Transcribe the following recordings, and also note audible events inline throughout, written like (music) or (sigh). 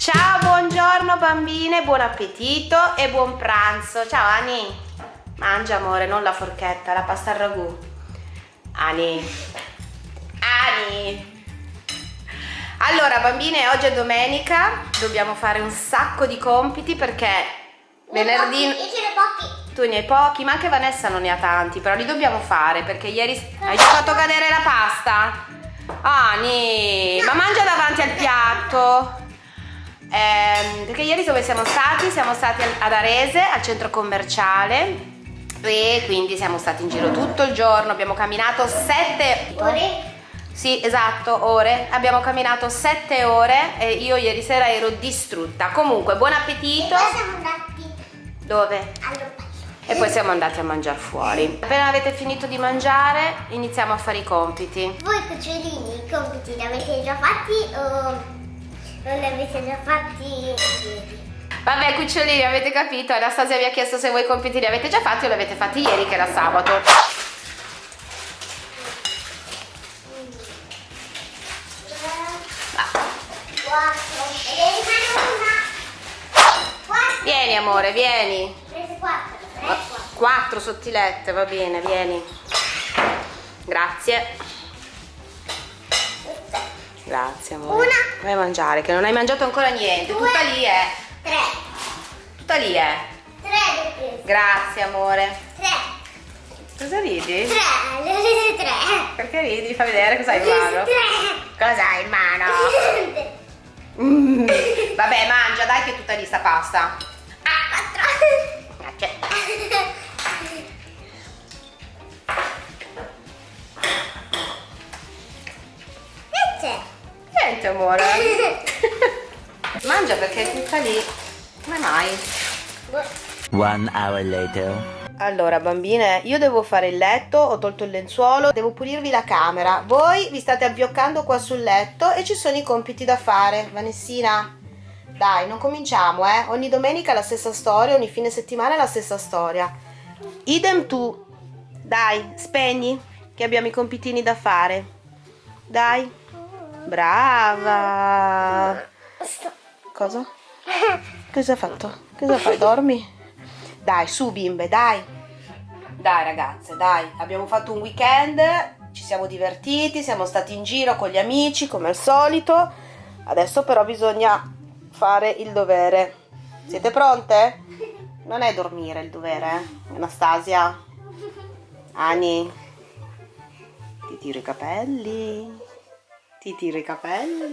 Ciao, buongiorno bambine, buon appetito e buon pranzo. Ciao Ani. Mangia amore, non la forchetta, la pasta al ragù. Ani. Ani. Allora bambine, oggi è domenica, dobbiamo fare un sacco di compiti perché venerdì... Io ce ne pochi. Tu ne hai pochi, ma anche Vanessa non ne ha tanti, però li dobbiamo fare perché ieri hai fatto cadere la pasta. Ani, ma mangia davanti al piatto. Eh, perché ieri dove siamo stati? Siamo stati ad Arese, al centro commerciale e quindi siamo stati in giro tutto il giorno, abbiamo camminato sette Ore? Sì, esatto, ore. Abbiamo camminato sette ore e io ieri sera ero distrutta. Comunque, buon E appetito. poi siamo andati Dove? all'opello. E poi siamo andati a mangiare fuori. Appena avete finito di mangiare, iniziamo a fare i compiti. Voi cucciolini i compiti li avete già fatti o non li avete già fatti ieri? Vabbè, cucciolini, avete capito? Anastasia vi ha chiesto se voi i compiti li avete già fatti o li avete fatti ieri, che era sabato. Vieni, amore, vieni. Prese quattro. Tre, quattro. Quattro sottilette, va bene, vieni. Grazie. Grazie, amore. Una. Vai a mangiare, che non hai mangiato ancora niente. Due. Tutta lì è. Tre. Tutta lì è. Tre ho prese. Grazie, amore. Tre. Cosa ridi? Tre. Le ho prese tre. Perché ridi? Fa vedere cosa hai in mano. Tre. Cosa hai in mano? Mm. Vabbè, mangia, dai che è tutta lì sta pasta. Amore. (laughs) Mangia perché è tutta lì. Come mai? One hour later. Allora bambine, io devo fare il letto, ho tolto il lenzuolo, devo pulirvi la camera. Voi vi state abbioccando qua sul letto e ci sono i compiti da fare. Vanessina, dai, non cominciamo, eh. Ogni domenica la stessa storia, ogni fine settimana la stessa storia. Idem tu. Dai, spegni, che abbiamo i compitini da fare. Dai. Brava. Cosa? Cosa hai fatto? Cosa fai? Dormi? Dai, su bimbe, dai. Dai ragazze, dai. Abbiamo fatto un weekend, ci siamo divertiti, siamo stati in giro con gli amici come al solito. Adesso però bisogna fare il dovere. Siete pronte? Non è dormire il dovere, eh? Anastasia. Ani. Ti tiro i capelli. Ti tiro i capelli.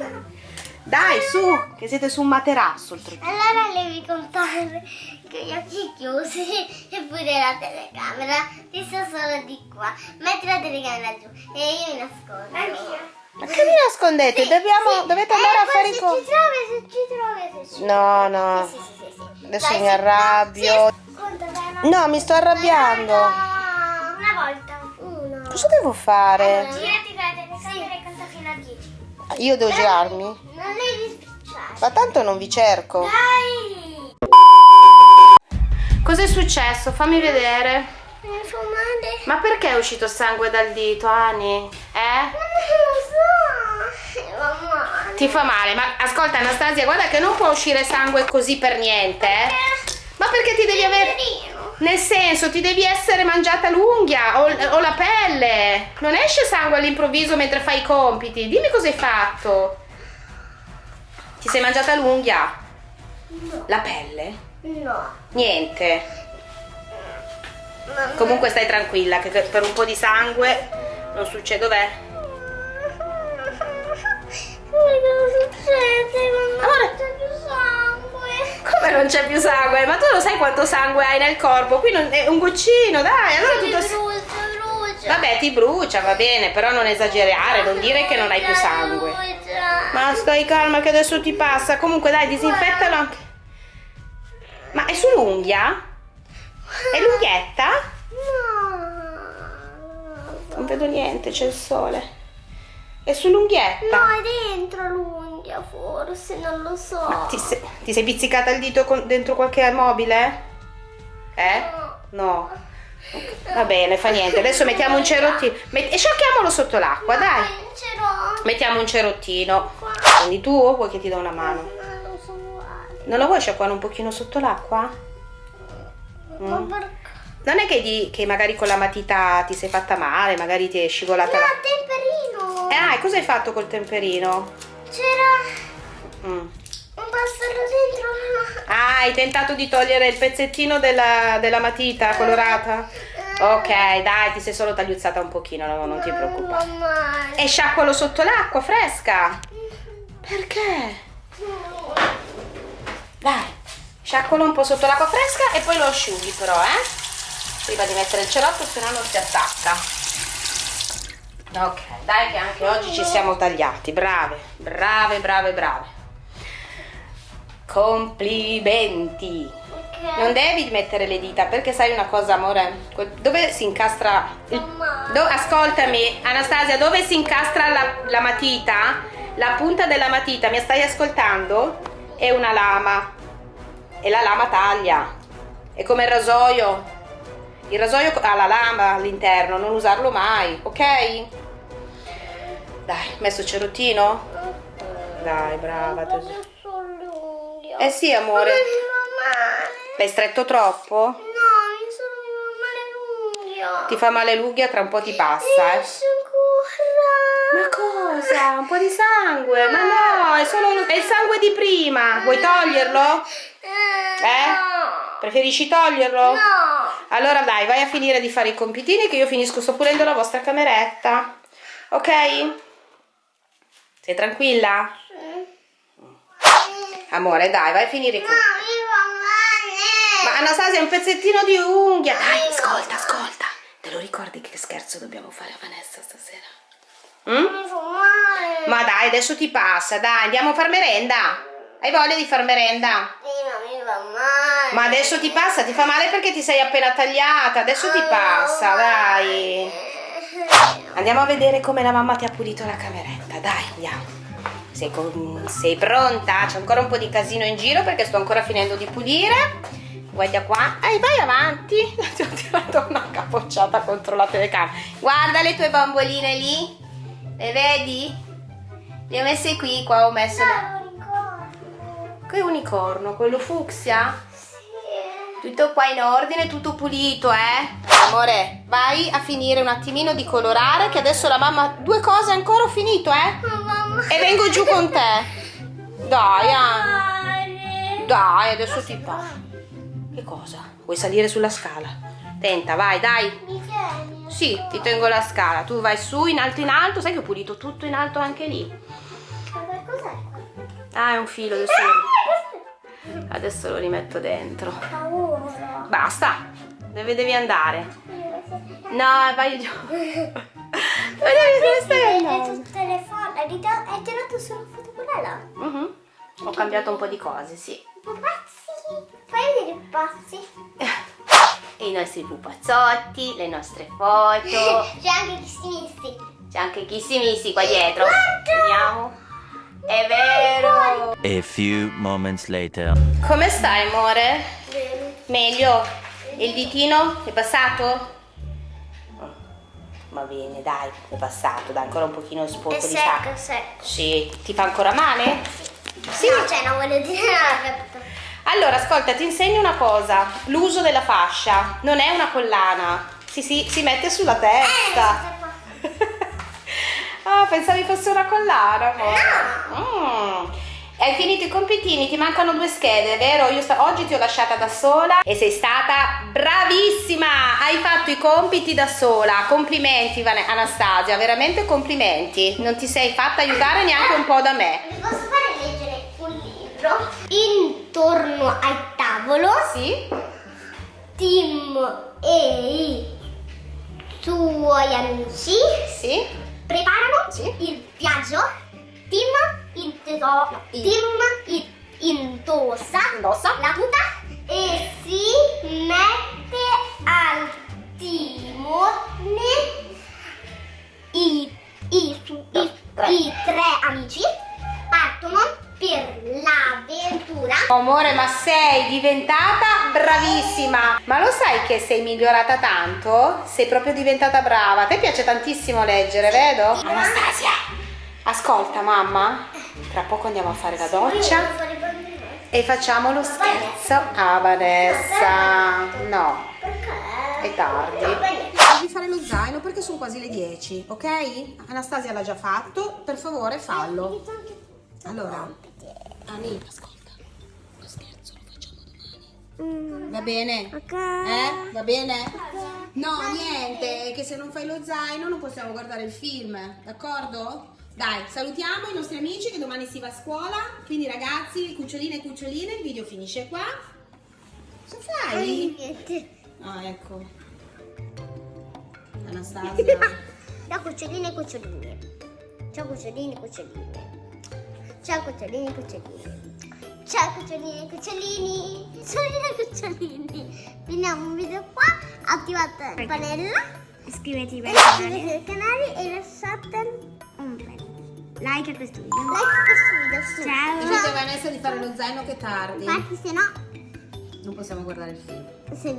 Dai, su, che siete su un materasso oltretutto. Allora devi contare con gli occhi chiusi (laughs) e pure la telecamera. Ti sto solo di qua. Metti la telecamera giù e io mi nascondo. Ma che vi nascondete? Dobbiamo, dovete andare a fare i se compiti. ci trovi, se ci trovi, se ci No, no. Sì, sì, sì, sì, sì. Adesso Dai, mi sì, arrabbio. no, sì, no. Mi sto arrabbiando. No, Una volta. Uno. Cosa devo fare? Girati con la telecamera e conta fino a 10. Io devo girarmi? Non devi spicciare. Ma tanto non vi cerco. Dai. Cos'è successo? Fammi vedere. Mi fa male. Ma perché è uscito sangue dal dito, Ani? Eh? Non lo so. Mi fa male. Ti fa male? Ma ascolta Anastasia, guarda che non può uscire sangue così per niente, eh? Ma perché ti devi avere... Nel senso, ti devi essere mangiata l'unghia o, o la pelle. Non esce sangue all'improvviso mentre fai i compiti. Dimmi cosa hai fatto. Ti sei mangiata l'unghia? No. La pelle? No. Niente. Mamma. Comunque stai tranquilla che per un po' di sangue non succede. Dov'è? Amore. non c'è più sangue. Come non c'è più sangue? Ma tu lo sai quanto sangue hai nel corpo? Qui non è un goccino, dai. Allora tutto... brucia, brucia. Vabbè, ti brucia, va bene, però non esagerare, non dire che non hai più sangue. Ma stai calma che adesso ti passa. Comunque dai, disinfettalo anche. Ma è sull'unghia? È l'unghietta? No. Non vedo niente, c'è il sole. È sull'unghietta? No, è dentro l'unghia forse, non lo so. Ti, se- ti sei pizzicata il dito con- dentro qualche mobile? Eh? No. Va bene, fa niente. Adesso mettiamo un cerottino. Met- e sciacchiamolo sotto l'acqua, dai. Mettiamo un cerottino. Quindi tu vuoi che ti do una mano? Non lo vuoi sciacquare un pochino sotto l'acqua? Perché? Non è che, di- che magari con la matita ti sei fatta male, magari ti è scivolata No, la... temperino! Eh, ah, e cosa hai fatto col temperino? C'era Mm. un passato dentro la... Ah, hai tentato di togliere il pezzettino della, della matita colorata? Ok, dai, ti sei solo tagliuzzata un pochino, no, non ti preoccupare. Mamma. E sciacqualo sotto l'acqua fresca. Perché? Dai, sciacqualo un po' sotto l'acqua fresca e poi lo asciughi però, eh? Prima di mettere il cerotto, se no non si attacca. Ok, dai che anche oggi ci siamo tagliati. Brave, brave, brave, brave. Complimenti. Non devi mettere le dita perché sai una cosa, amore? Dove si incastra. do- ascoltami, Anastasia, dove si incastra la, la matita? La punta della matita, mi stai ascoltando? È una lama. E la lama taglia. È come il rasoio. Il rasoio ha la lama all'interno, non usarlo mai, ok? Dai, messo il cerottino? Dai, brava l'unghia. Eh sì, amore. Mi fa male. L'hai stretto troppo? No, mi sono male l'unghia. Ti fa male l'unghia, tra un po' ti passa, eh. Ma cosa? Un po' di sangue? Ma no, è solo è il sangue di prima. Vuoi toglierlo? Eh? Eh? Preferisci toglierlo? No. Allora dai, vai a finire di fare i compitini che io finisco, sto pulendo la vostra cameretta. Ok? Sei tranquilla? Amore, dai, vai a finire i No, compiti. mi fa Ma. Anastasia, è un pezzettino di unghia. Dai, ascolta, ascolta. Te lo ricordi che scherzo dobbiamo fare a Vanessa stasera? Mm? Ma dai, adesso ti passa, dai, andiamo a far merenda. Hai voglia di far merenda? Ma adesso ti passa, ti fa male perché ti sei appena tagliata, adesso ti passa, dai. Andiamo a vedere come la mamma ti ha pulito la cameretta, dai, andiamo. Sei, con- sei pronta? C'è ancora un po' di casino in giro perché sto ancora finendo di pulire. Guarda qua. Ehi, vai avanti. (laughs) Ti ho tirato una capocciata contro la telecamera. Guarda le tue bamboline lì. Le vedi? Le ho messe qui, qua ho messo le... Non ricordo. Che unicorno? Quello fucsia? Tutto qua in ordine, tutto pulito, eh? Amore, vai a finire un attimino di colorare che adesso la mamma... Due cose ancora ho finito, eh? Mamma. E vengo giù con te. Dai, ah. Male. Dai, adesso ti fa. Che cosa? Vuoi salire sulla scala? Tenta, vai, dai. Mi tieni? Sì, ti tengo la scala. Tu vai su, in alto, in alto. Sai che ho pulito tutto in alto anche lì. Ma cos'è? Ah, è un filo, adesso lo, adesso lo rimetto dentro. Basta. Dove devi andare? No, vai giù. Ma Vede andando? tutte le foto. Hai tira- hai tirato solo foto quella? Mhm. Ho cambiato un po' di cose, sì. Pupazzi. Fai vedere i pupazzi. I nostri pupazzotti, le nostre foto. C'è anche chi si missi. C'è anche Kissimissi qua dietro. Guarda! A few moments later. Come stai, amore? Bene. Meglio? Il ditino è passato? Va bene, dai, è passato, dai, ancora un pochino sporco È di secco, sangue. è secco. Sì, ti fa ancora male? Sì. No, cioè non voglio dire capito? Allora, ascolta, ti insegno una cosa. L'uso della fascia non è una collana. Si, si, si mette sulla testa. Eh, questa qua. (laughs) ah, pensavi fosse una collana, amore? Mm. Hai finito i compitini, ti mancano due schede, vero? Io oggi ti ho lasciata da sola e sei stata bravissima! Hai fatto i compiti da sola. Complimenti, Anastasia, veramente complimenti. Non ti sei fatta aiutare neanche un po' da me. Vi posso fare leggere un libro? Intorno al tavolo, Sì? Tim e i suoi amici Sì? preparano Sì. il viaggio. Tim, into- no, I- Tim i- indossa Indossa. la tuta e si mette al timone. I, i, su- i- Tre. i tre amici partono per l'avventura. Amore, ma sei diventata bravissima. Ma lo sai che sei migliorata tanto? Sei proprio diventata brava. A te piace tantissimo leggere, vedo? Anastasia, ascolta mamma. Tra poco andiamo a fare la doccia. E facciamo lo scherzo a Vanessa. No, Perché? è tardi. Devi fare lo zaino perché sono quasi le 10, ok? Anastasia l'ha già fatto, per favore fallo. Allora, Ani, ascolta, lo scherzo lo facciamo domani. Va bene? Eh? Va bene? No, niente, che se non fai lo zaino non possiamo guardare il film, d'accordo? Dai, salutiamo i nostri amici che domani si va a scuola. Quindi ragazzi, cuccioline e cuccioline, il video finisce qua. Cosa fai? Niente. Ah, ecco. (laughs) Anastasia. Ciao cuccioline e cuccioline. Ciao cuccioline e cuccioline. Ciao cuccioline e cuccioline. Ciao cuccioline e cucciolini. Cuccioline e cucciolini. Finiamo un video qua. Attivate la campanella. Iscrivetevi al Iscrivetevi canale, al canale e lasciate bel like a questo video. like a questo video. Su. Ciao. Dite a Vanessa di fare lo zaino che è tardi. Infatti se no Non possiamo guardare il film. se